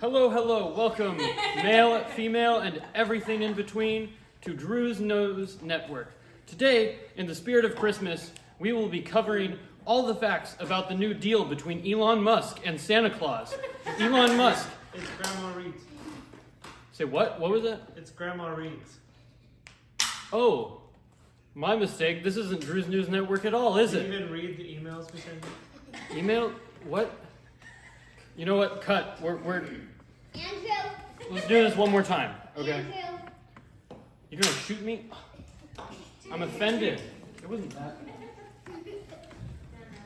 Hello, hello, welcome, male, female, and everything in between, to Drew's Nose Network. Today, in the spirit of Christmas, we will be covering all the facts about the new deal between Elon Musk and Santa Claus. Elon Musk. It's Grandma Reed's. Say what? What was that? It's Grandma Reed's. Oh, my mistake. This isn't Drew's News Network at all, is Did it? you even read the emails we sent you? Email? What? You know what? Cut. We're, we're. Let's do this one more time. Okay. Andrew. You're gonna shoot me? I'm offended. It wasn't that.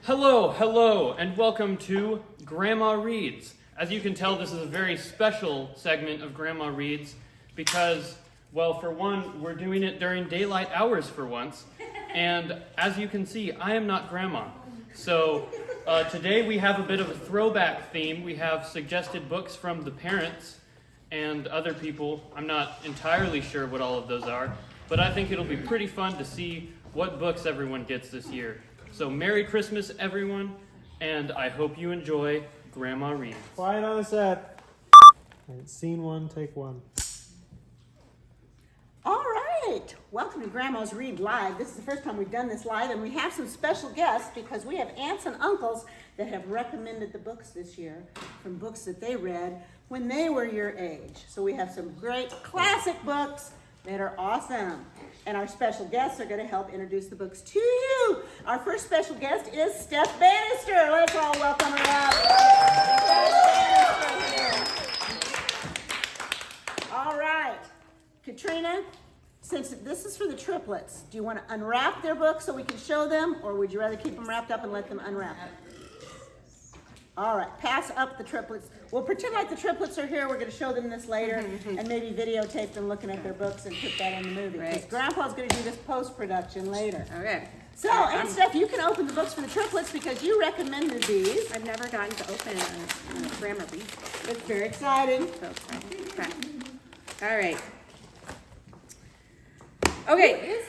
Hello, hello, and welcome to Grandma Reads. As you can tell, this is a very special segment of Grandma Reads because, well, for one, we're doing it during daylight hours for once. And as you can see, I am not Grandma. So uh, today we have a bit of a throwback theme. We have suggested books from the parents and other people. I'm not entirely sure what all of those are, but I think it'll be pretty fun to see what books everyone gets this year. So, Merry Christmas, everyone, and I hope you enjoy Grandma Reads. Quiet on the set. Alright, scene one, take one. All right, welcome to Grandma's Read Live. This is the first time we've done this live, and we have some special guests because we have aunts and uncles that have recommended the books this year from books that they read when they were your age. So we have some great classic books that are awesome. And our special guests are going to help introduce the books to you. Our first special guest is Steph Bannister. Let's all welcome her up. All right. Katrina, since this is for the triplets, do you want to unwrap their books so we can show them, or would you rather keep them wrapped up and let them unwrap? All right, pass up the triplets. We'll pretend like the triplets are here. We're going to show them this later mm-hmm, mm-hmm. and maybe videotape them looking at their books and put that in the movie. Because Right. Grandpa's going to do this post production later. Okay. So, and Steph, you can open the books for the triplets because you recommended these. I've never gotten to open a, a grammar read. It's very exciting. So, okay. All right. Okay.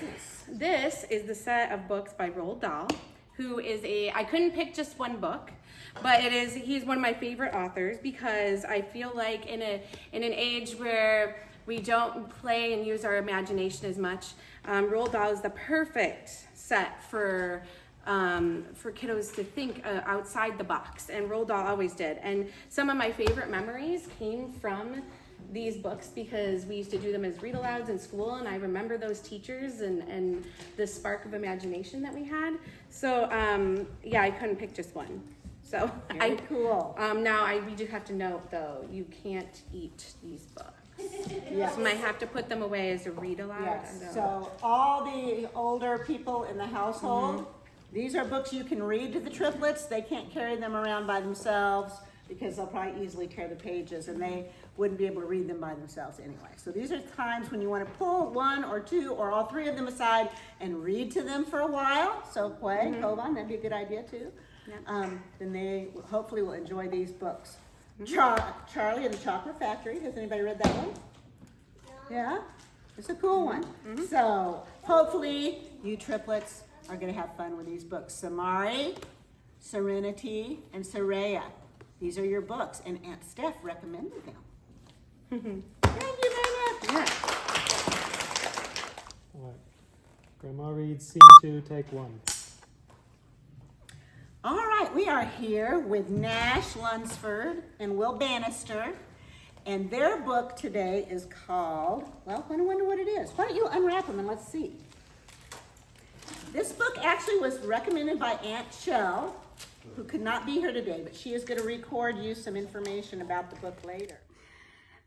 This is the set of books by Roald Dahl, who is a, I couldn't pick just one book, but it is, he's one of my favorite authors because I feel like in a, in an age where we don't play and use our imagination as much, um, Roald Dahl is the perfect set for um, for kiddos to think uh, outside the box, and Roald Dahl always did. And some of my favorite memories came from these books because we used to do them as read alouds in school, and I remember those teachers and, and the spark of imagination that we had. So um, yeah, I couldn't pick just one. So Very I cool. um, now I we do have to note though you can't eat these books. Yes. So might have to put them away as a read aloud. I Yes, don't- so all the older people in the household, Mm-hmm. these are books you can read to the triplets. They can't carry them around by themselves because they'll probably easily tear the pages and they wouldn't be able to read them by themselves anyway. So these are times when you want to pull one or two or all three of them aside and read to them for a while. So Quay, Kovan, that'd be a good idea too. Mm-hmm. Um, then they hopefully will enjoy these books. Mm-hmm. Char- Charlie and the Chocolate Factory, has anybody read that one? Yeah, it's a cool one. So hopefully you triplets are going to have fun with these books. Samari, Serenity, and Soraya. These are your books, and Aunt Steph recommended them. Thank you very much. Yeah. Alright. Grandma reads scene two, take one. All right, we are here with Nash Lunsford and Will Bannister, and their book today is called, well, I wonder what it is. Why don't you unwrap them and let's see. This book actually was recommended by Aunt Shell, who could not be here today, but she is going to record you some information about the book later.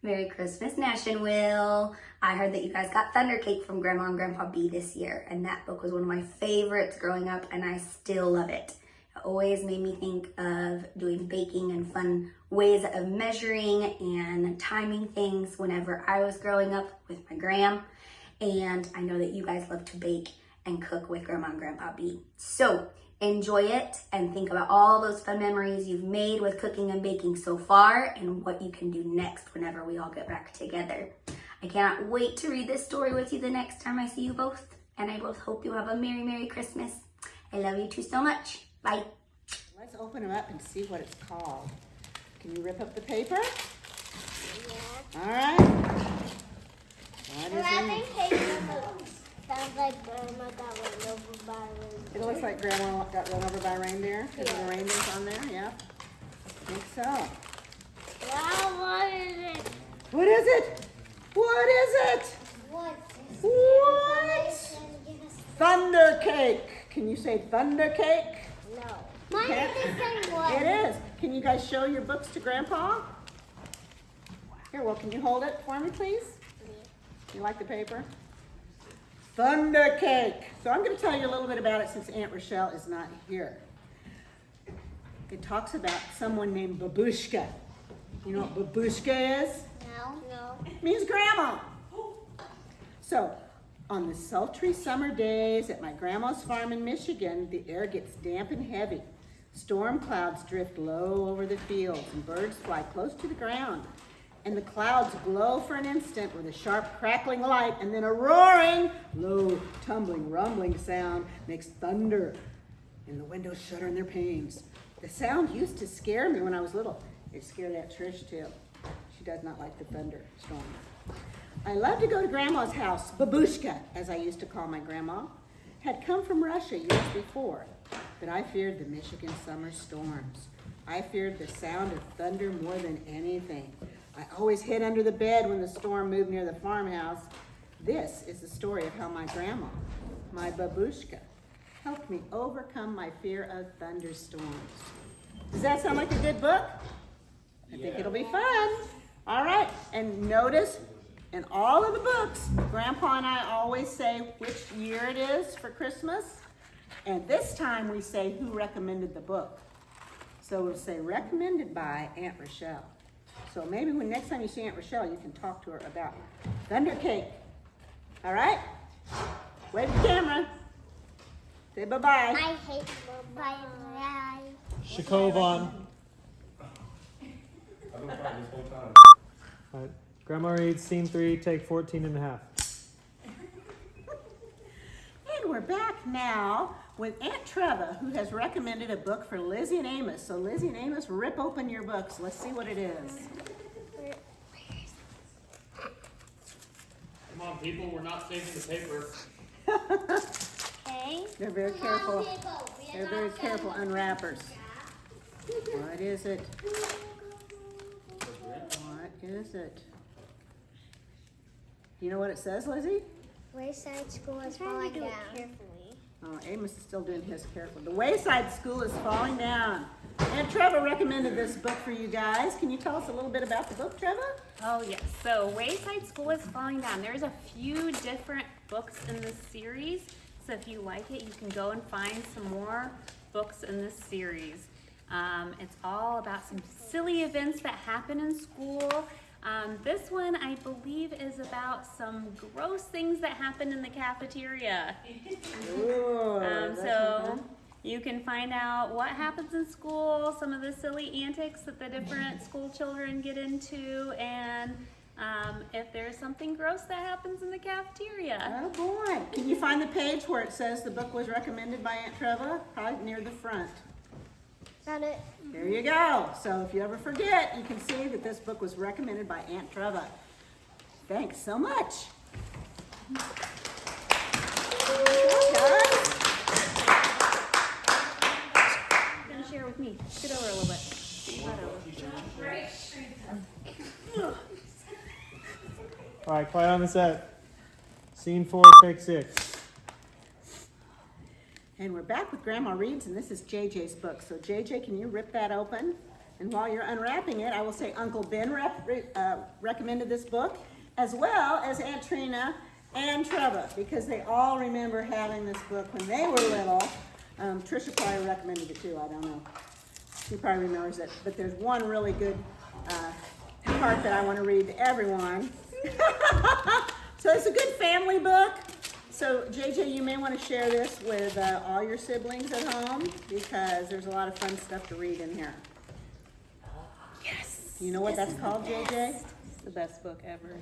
Merry Christmas, Nash and Will. I heard that you guys got Thunder Cake from Grandma and Grandpa B this year, and that book was one of my favorites growing up, and I still love it. Always made me think of doing baking and fun ways of measuring and timing things whenever I was growing up with my gram. And I know that you guys love to bake and cook with Grandma and Grandpa B. So enjoy it and think about all those fun memories you've made with cooking and baking so far and what you can do next whenever we all get back together. I cannot wait to read this story with you the next time I see you both. And I both hope you have a Merry, Merry Christmas. I love you two so much. Bye. Let's open them up and see what it's called. Can you rip up the paper? Yeah. All right. What is Wrapping paper sounds like grandma got run over by a It looks like grandma got run over by a reindeer, because the reindeer's on there, yeah. I think so. Wow, what is it? What is it? What is it? What? What? Thunder cake. Can you say thunder cake? Mine is the same one. It is. Can you guys show your books to Grandpa? Here, well, can you hold it for me, please? You like the paper? Thunder cake. So I'm going to tell you a little bit about it since Aunt Rochelle is not here. It talks about someone named Babushka. You know what Babushka is? No. No. means grandma. So, on the sultry summer days at my grandma's farm in Michigan, the air gets damp and heavy. Storm clouds drift low over the fields, and birds fly close to the ground. And the clouds glow for an instant with a sharp crackling light, and then a roaring, low, tumbling, rumbling sound makes thunder, and the windows shudder in their panes. The sound used to scare me when I was little. It scared Aunt Trish too. She does not like the thunderstorm. I loved to go to Grandma's house. Babushka, as I used to call my grandma, had come from Russia years before, but I feared the Michigan summer storms. I feared the sound of thunder more than anything. I always hid under the bed when the storm moved near the farmhouse. This is the story of how my grandma, my babushka, helped me overcome my fear of thunderstorms. Does that sound like a good book? I think it'll be fun. All right, and notice in all of the books, Grandpa and I always say which year it is for Christmas. And this time we say who recommended the book. So we'll say recommended by Aunt Rochelle. So maybe when next time you see Aunt Rochelle, you can talk to her about Thunder Cake. All right? Wave the camera. Say bye-bye. I hate bye bye. Shakovan. All right. Grandma reads scene three, take 14 and a half. And we're back now with Aunt Treva, who has recommended a book for Lizzie and Amos. So Lizzie and Amos, rip open your books. Let's see what it is. Come on, people, we're not saving the paper. Okay. They're very careful. They're very careful unwrappers. What is it? What is it? You know what it says, Lizzie? Wayside school is falling down. Oh, Amos is still doing his careful. The Wayside School is falling down. And Treva recommended this book for you guys. Can you tell us a little bit about the book, Treva? Oh yes, so Wayside School is falling down. There's a few different books in this series, so if you like it, you can go and find some more books in this series. Um, it's all about some silly events that happen in school. Um, this one, I believe, is about some gross things that happen in the cafeteria. Ooh, Um, so you can find out what happens in school, some of the silly antics that the different school children get into, and um, if there's something gross that happens in the cafeteria. Oh boy. Can you find the page where it says the book was recommended by Aunt Treva? Probably near the front. Found it. There you go. So if you ever forget, you can see that this book was recommended by Aunt Treva. Thanks so much. Share with me. Scoot over a little bit. All right, quiet on the set. Scene four, take six. And we're back with Grandma Reads, and this is JJ's book. So JJ, can you rip that open? And while you're unwrapping it, I will say Uncle Ben rep, uh, recommended this book, as well as Aunt Trina and Trevor, because they all remember having this book when they were little. Um, Trisha probably recommended it too, I don't know. She probably remembers it. But there's one really good uh, part that I want to read to everyone. so it's a good family book. So JJ, you may want to share this with uh, all your siblings at home because there's a lot of fun stuff to read in here. Yes. You know what that's called, JJ? It's the best book ever.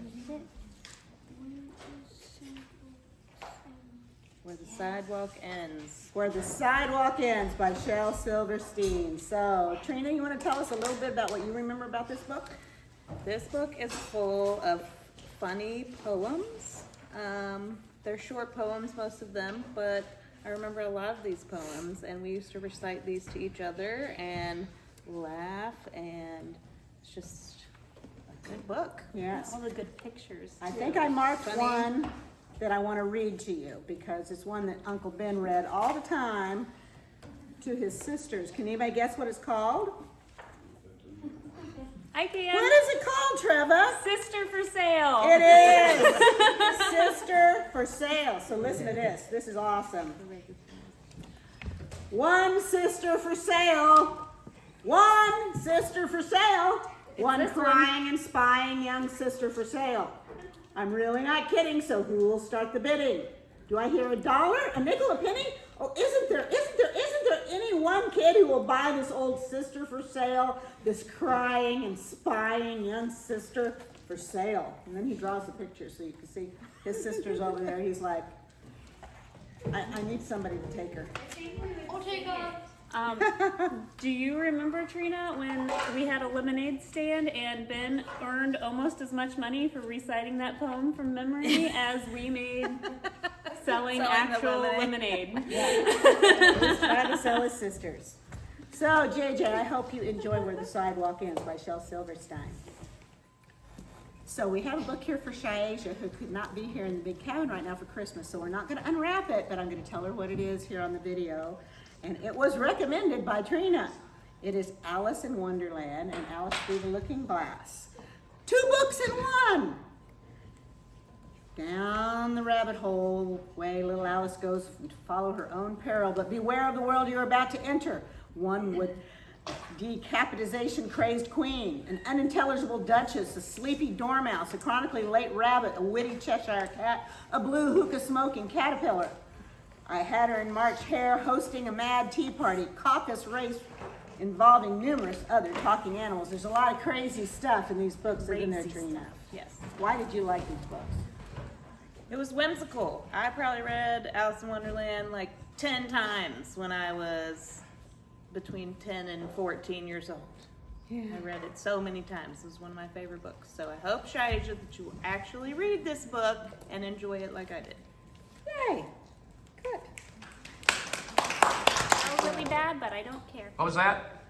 Where the sidewalk ends. Where the Sidewalk Ends by Shel Silverstein. So Trina, you want to tell us a little bit about what you remember about this book? This book is full of funny poems. Um, they're short poems, most of them, but I remember a lot of these poems, and we used to recite these to each other and laugh, and it's just a good book. Yes. All the good pictures. I too. think I marked Funny. one that I want to read to you because it's one that Uncle Ben read all the time to his sisters. Can anybody guess what it's called? I can. What is it called, Trevor? Sister for sale. It is Sister for Sale. So listen to this. This is awesome. One sister for sale. One sister for sale. One crying and spying young sister for sale. I'm really not kidding, so who will start the bidding? Do I hear a dollar, a nickel, a penny? Oh, isn't there, isn't there, isn't there any one kid who will buy this old sister for sale? This crying and spying young sister for sale. And then he draws the picture so you can see his sister's over there. He's like, I, I need somebody to take her. Um, do you remember Trina when we had a lemonade stand and Ben earned almost as much money for reciting that poem from memory as we made selling, Selling actual lemonade. lemonade? He's trying to sell his sisters. So, JJ, I hope you enjoy Where the Sidewalk Ends by Shel Silverstein. So we have a book here for Shaisha, who could not be here in the big cabin right now for Christmas. So we're not going to unwrap it, but I'm going to tell her what it is here on the video. And it was recommended by Trina. It is Alice in Wonderland and Alice Through the Looking Glass. Two books in one. Down the rabbit hole way little Alice goes to follow her own peril, but beware of the world you're about to enter. One with decapitation crazed queen, an unintelligible duchess, a sleepy dormouse, a chronically late rabbit, a witty Cheshire cat, a blue hookah smoking caterpillar. I had her in March Hare hosting a mad tea party, caucus race involving numerous other talking animals. There's a lot of crazy stuff in these books, isn't there, Crazy Trina? Yes. Why did you like these books? It was whimsical. I probably read Alice in Wonderland like 10 times when I was between 10 and 14 years old. I read it so many times. It was one of my favorite books. So I hope, Shaija, that you will actually read this book and enjoy it like I did. Yay! Good. That was really bad, but I don't care. What was that?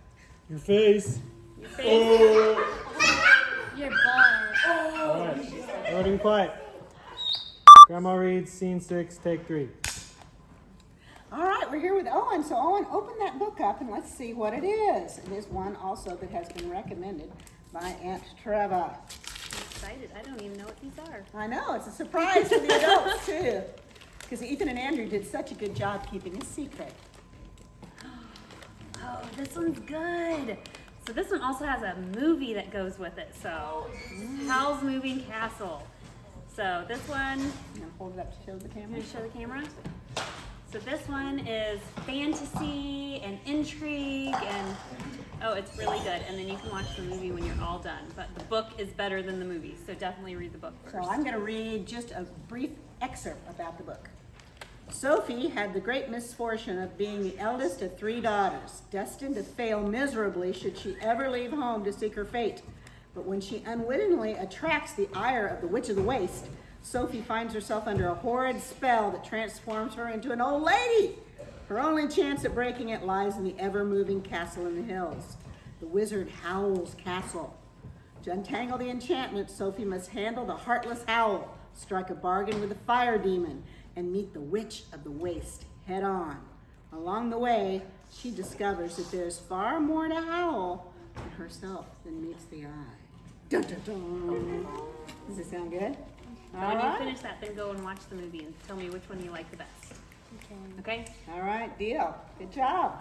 Your face. Your oh. face. Your butt. Oh. All right. Everybody be quiet. Grandma reads scene six, take three. Right, we're here with Owen. So, Owen, open that book up and let's see what it is. It is one also that has been recommended by Aunt Treva. Excited. I don't even know what these are. I know, it's a surprise to the adults, too. Because Ethan and Andrew did such a good job keeping a secret. Oh, this one's good. So this one also has a movie that goes with it. So Howl's Moving Castle. So this one, I'm going to hold it up to show the camera. show the camera. So this one is fantasy and intrigue and oh, it's really good. And then you can watch the movie when you're all done. But the book is better than the movie, so definitely read the book first. So. I'm going to read just a brief excerpt about the book. Sophie had the great misfortune of being the eldest of three daughters, destined to fail miserably should she ever leave home to seek her fate. But when she unwittingly attracts the ire of the Witch of the Waste, Sophie finds herself under a horrid spell that transforms her into an old lady. Her only chance at breaking it lies in the ever moving castle in the hills, the wizard Howl's castle. To untangle the enchantment, Sophie must handle the heartless Howl, strike a bargain with the fire demon, and meet the witch of the waste head on. Along the way, she discovers that there's far more to Howl than herself than meets the eye. Dun, dun, dun. Does it sound good? So All when you right. finish that, then go and watch the movie and tell me which one you like the best. Okay. All right, deal. Good job.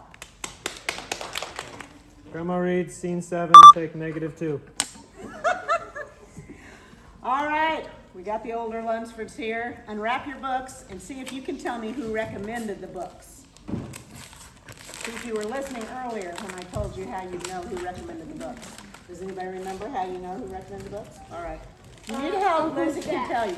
Grandma reads scene seven, take negative two. All right, we got the older Lunsfords here. Unwrap your books and see if you can tell me who recommended the books. See if you were listening earlier when I told you how you know who recommended the books. Does anybody remember how you know who recommended the books? All right. You need help, Lizzie can tell you.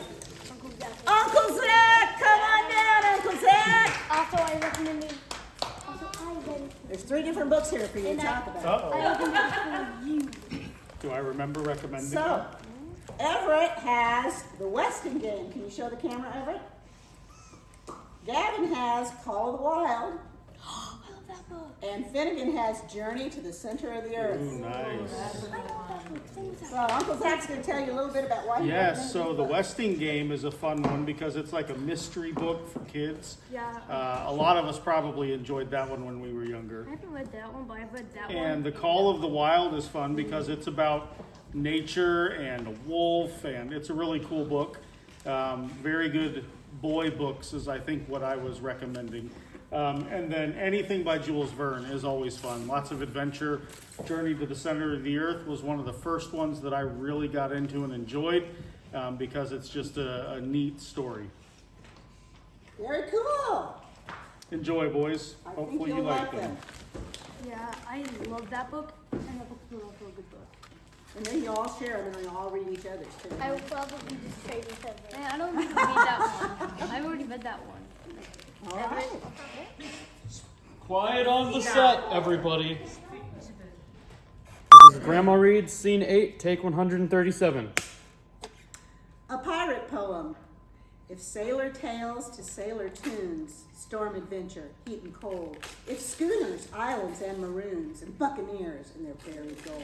Uncle Jack. Uncle Zach, come on down, Uncle Zach. Also, I recommended. Also, I read. There's three different books here for you to talk about. Uh-oh. I recommended you. Do I remember recommending So, that? Everett has the Westing game. Can you show the camera, Everett? Gavin has Call of the Wild. And Finnegan has Journey to the Center of the Earth. Ooh, nice. So Uncle Zach's gonna tell you a little bit about why he Yes, so the. Westing game is a fun one because it's like a mystery book for kids. Yeah. Uh, a lot of us probably enjoyed that one when we were younger. I haven't read that one, but I've read that one. And the Call of the Wild is fun because it's about nature and a wolf, and it's a really cool book. Um, very good boy books is I think what I was recommending. Um, and then anything by Jules Verne is always fun. Lots of adventure. Journey to the Center of the Earth was one of the first ones that I really got into and enjoyed um, because it's just a, a neat story. Very cool. Enjoy, boys. I think Hopefully you'll you like like them. them. Yeah, I love that book, and that book's also a good book. And then you all share them and then you all read each other's too. I will probably just trade with Everett. Man, I don't need to read that one. I've already read that one. All right. Quiet on the set, everybody. This is Grandma Reads, Scene 8, Take 137. A pirate poem. If sailor tales to sailor tunes, storm adventure, heat and cold. If schooners, islands and maroons, and buccaneers and their buried gold.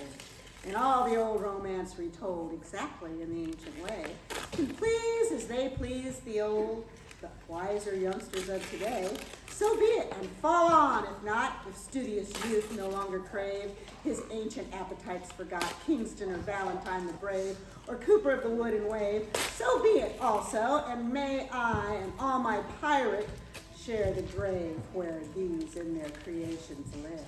And all the old romance retold exactly in the ancient way, can please as they please the old, the wiser youngsters of today. So be it, and fall on, if not, if studious youth no longer crave his ancient appetites forgot, Kingston or Ballantyne the Brave, or Cooper of the Wood and Wave. So be it also, and may I and all my pirate share the grave where these in their creations live.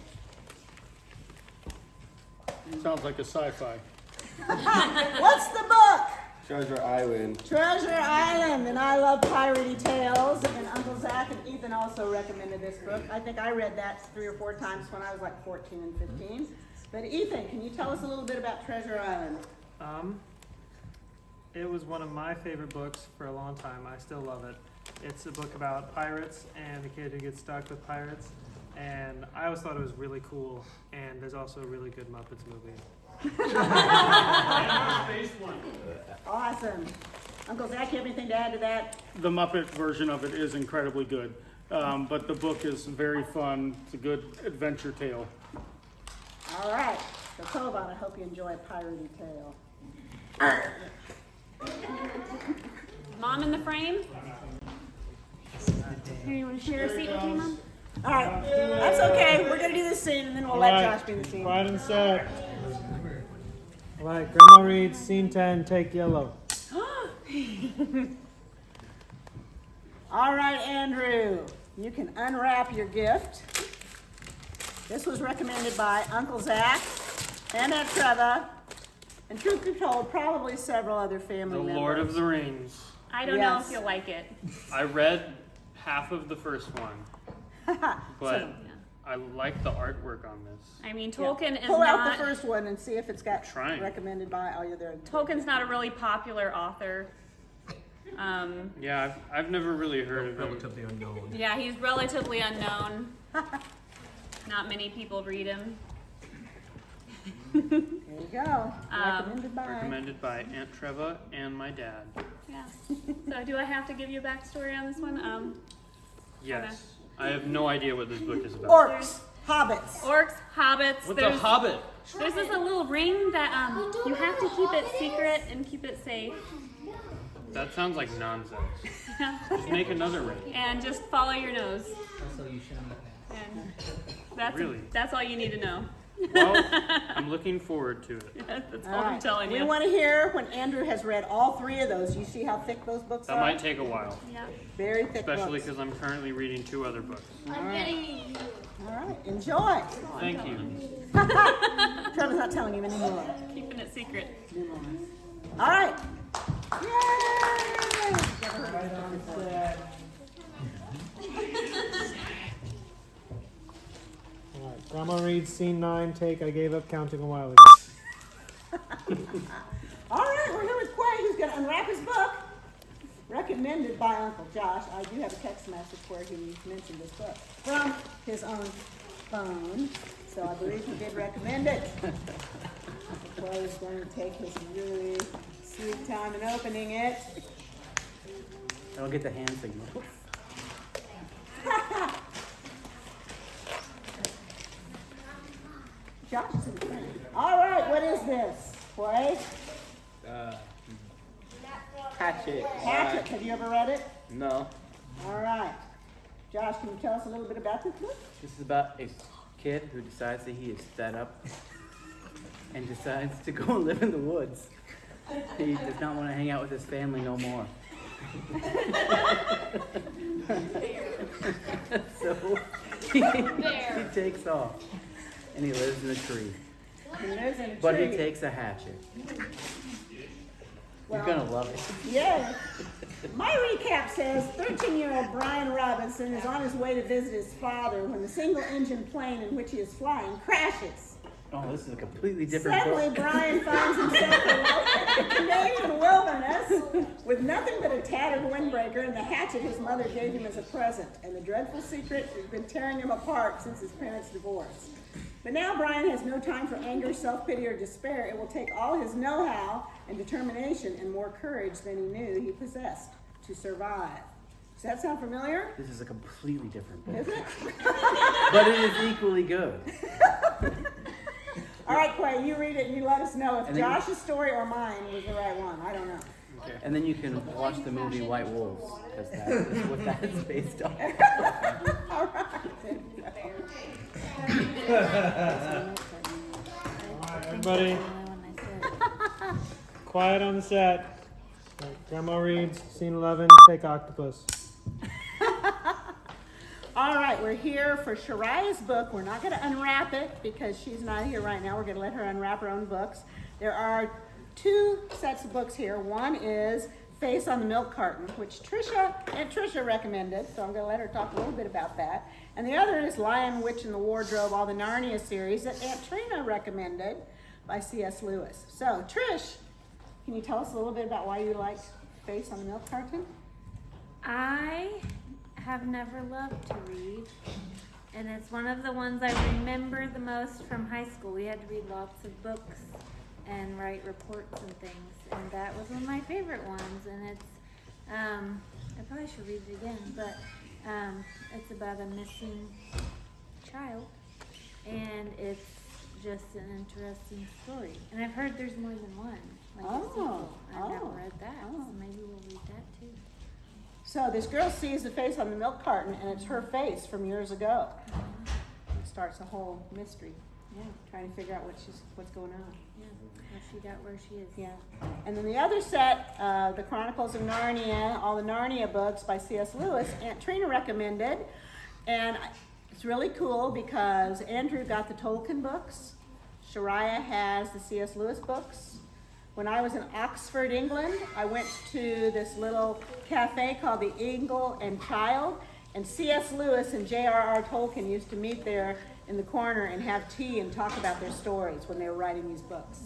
Sounds like a sci-fi. What's the book? Treasure Island. Treasure Island, and I love piratey tales. And Uncle Zach and Ethan also recommended this book. I think I read that three or four times when I was like 14 and 15. But Ethan, can you tell us a little bit about Treasure Island? Um, it was one of my favorite books for a long time. I still love it. It's a book about pirates and a kid who gets stuck with pirates. And I always thought it was really cool. And there's also a really good Muppets movie. Awesome. Uncle Zach, you have anything to add to that? The Muppet version of it is incredibly good, um, but the book is very fun. It's a good adventure tale. All right. So Kovan, I hope you enjoy a piratey tale. Mom in the frame? Here, you want to share a seat with me, Mom? All right. That's okay. We're going to do this scene and then we'll let Quiet. Josh be in the scene. Quiet and set. All right, Grandma reads scene 10, take yellow. All right, Andrew, you can unwrap your gift. This was recommended by Uncle Zach and Aunt Treva, and truth be told, probably several other The family members. Lord of the Rings. I don't know Yes. if you'll like it. I read half of the first one, but So- I like the artwork on this. I mean, Tolkien is Pull out the first one and see if it's got Trying. recommended by. Oh, you're there. Tolkien's not a really popular author. Um, Yeah, I've, I've never really heard of him. Relatively unknown. yeah, he's relatively unknown. Not many people read him. There you go. Um, recommended by. Recommended by Aunt Treva and my dad. Yeah. So do I have to give you a backstory on this one? Um, Yes. I have no idea what this book is about. Orcs, hobbits. orcs, hobbits. What's a hobbit? there's this a little ring that um, you have to keep it secret and keep it safe. That sounds like nonsense. Just make another ring. And just follow your nose. And that's Really? that's all you need to know. Well, I'm looking forward to it. that's all, All I'm right. telling We you. want to hear when Andrew has read all three of those. You see how thick those books That are? might take a while, yeah. Very thick especially because I'm currently reading two other books. I'm getting you. All right, enjoy. Thank you. Trevor's not telling you anymore. Keeping it secret. All right. Yay! Grandma reads scene 9, take I gave up counting a while ago. All right, we're here with Quay, who's going to unwrap his book. Recommended by Uncle Josh. I do have a text message where he mentioned this book from his own phone. So I believe he did recommend it. Quay is going to take his really sweet time in opening it. I don't get the hand signal. Josh is in front. All right, what is this? Boy, Uh, Hatchet. Hatchet. Have you ever read it? No. All right. Josh, can you tell us a little bit about this book? This is about a kid who decides that he is fed up and decides to go and live in the woods. He does not want to hang out with his family no more. so he, he takes off and he lives in a tree. He lives in a But he takes a hatchet. Well- You're gonna love it. Yeah. My recap says 13 year old Brian Robeson is on his way to visit his father when the single engine plane in which he is flying crashes. Oh, this is a completely different Suddenly, book. Brian finds himself in the Canadian wilderness with nothing but a tattered windbreaker and the hatchet his mother gave him as a present. And the dreadful secret that has been tearing him apart since his parents' divorce. But now Brian has no time for anger, self pity, or despair. It will take all his know how and determination and more courage than he knew he possessed to survive. Does that sound familiar? This is a completely different book. Is it? But it is equally good. All right, Quay, you read it and you let us know if And then you- Josh's story or mine was the right one. I don't know. And then you can watch the movie White Wolves, because that is what that is based on. All right. Everybody, quiet on the set. Right, Grandma reads scene 11. Take octopus. All right, we're here for Shariah's book. We're not going to unwrap it because she's not here right now. We're going to let her unwrap her own books. There are two sets of books here. One is Face on the Milk Carton, which Trisha and Trisha recommended, so I'm going to let her talk a little bit about that. And the other is Lion, Witch, and the Wardrobe, all the Narnia series that Aunt Trina recommended by C.S. Lewis. So, Trish, can you tell us a little bit about why you liked Face on the Milk Carton? I have never loved to read, and it's one of the ones I remember the most from high school. We had to read lots of books and write reports and things, and that was one of my favorite ones. And it's, um, I probably should read it again, but um, it's about a missing child, and it's just an interesting story. And I've heard there's more than one. Like Oh. I've never oh, read that, oh. so maybe we'll read that too. So this girl sees the face on the milk carton, and it's her face from years ago. It starts a whole mystery. Yeah, trying to figure out what she's what's going on. Yeah, how she got where she is. Yeah. And then the other set, uh, the Chronicles of Narnia, all the Narnia books by C.S. Lewis, Aunt Trina recommended, and it's really cool because Andrew got the Tolkien books, Shariah has the C.S. Lewis books. When I was in Oxford, England, I went to this little cafe called the Eagle and Child, and C.S. Lewis and J.R.R. Tolkien used to meet there in the corner and have tea and talk about their stories when they were writing these books.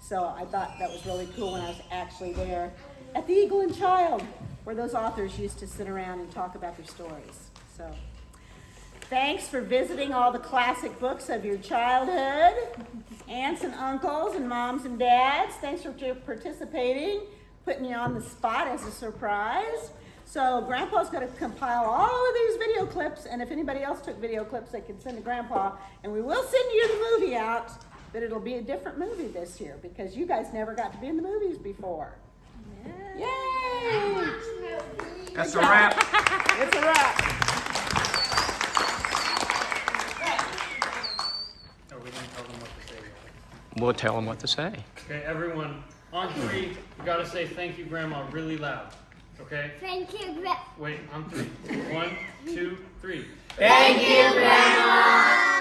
So I thought that was really cool when I was actually there at the Eagle and Child, where those authors used to sit around and talk about their stories. So thanks for visiting all the classic books of your childhood. Aunts and uncles and moms and dads, thanks for participating, putting you on the spot as a surprise. So Grandpa's going to compile all of these video clips, and if anybody else took video clips, they can send to Grandpa, and we will send you the movie out, but it'll be a different movie this year because you guys never got to be in the movies before. Yay! That's a wrap. It's a wrap. Are we gonna tell them what to say? We'll tell them what to say. Okay, everyone, on three, you gotta say thank you, Grandma, really loud. Okay? Thank you, Gra- Wait, on three. One, two, three. Thank you, Grandma.